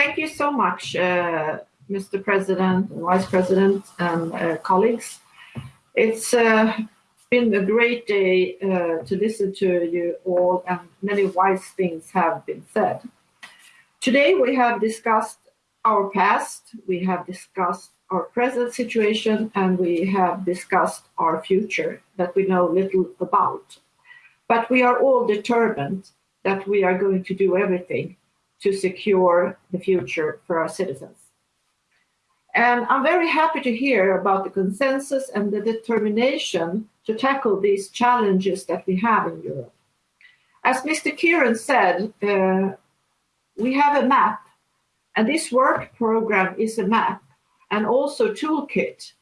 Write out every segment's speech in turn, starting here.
thank you so much, uh, Mr. President, Vice President, and uh, colleagues. It's uh, been a great day uh, to listen to you all, and many wise things have been said. Today we have discussed our past, we have discussed our present situation, and we have discussed our future that we know little about. But we are all determined that we are going to do everything to secure the future for our citizens. And I'm very happy to hear about the consensus and the determination to tackle these challenges that we have in Europe. As Mr. Kieran said, uh, we have a map, and this work program is a map and also toolkit.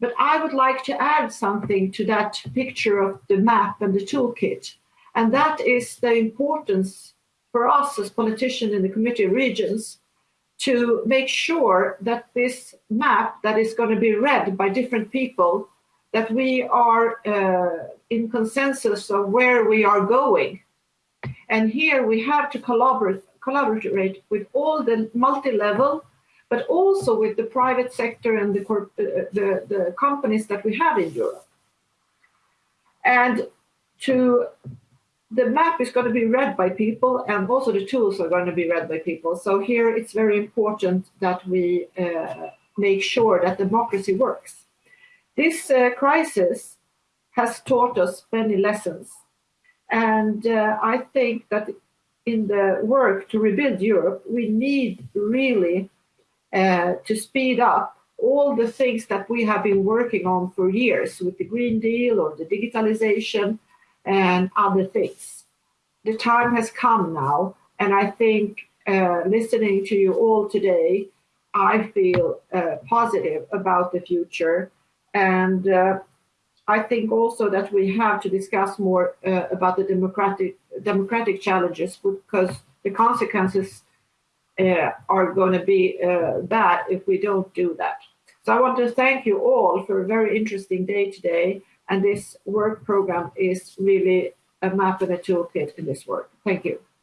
But I would like to add something to that picture of the map and the toolkit, and that is the importance for us as politicians in the Committee of Regions to make sure that this map that is going to be read by different people, that we are uh, in consensus of where we are going. And here we have to collaborate, collaborate with all the multi-level, but also with the private sector and the, uh, the, the companies that we have in Europe. And to the map is going to be read by people and also the tools are going to be read by people. So here it's very important that we uh, make sure that democracy works. This uh, crisis has taught us many lessons. And uh, I think that in the work to rebuild Europe, we need really uh, to speed up all the things that we have been working on for years with the Green Deal or the digitalization and other things. The time has come now, and I think uh, listening to you all today, I feel uh, positive about the future. And uh, I think also that we have to discuss more uh, about the democratic democratic challenges because the consequences uh, are going to be uh, bad if we don't do that. So I want to thank you all for a very interesting day today. And this work program is really a map and a toolkit in this work. Thank you.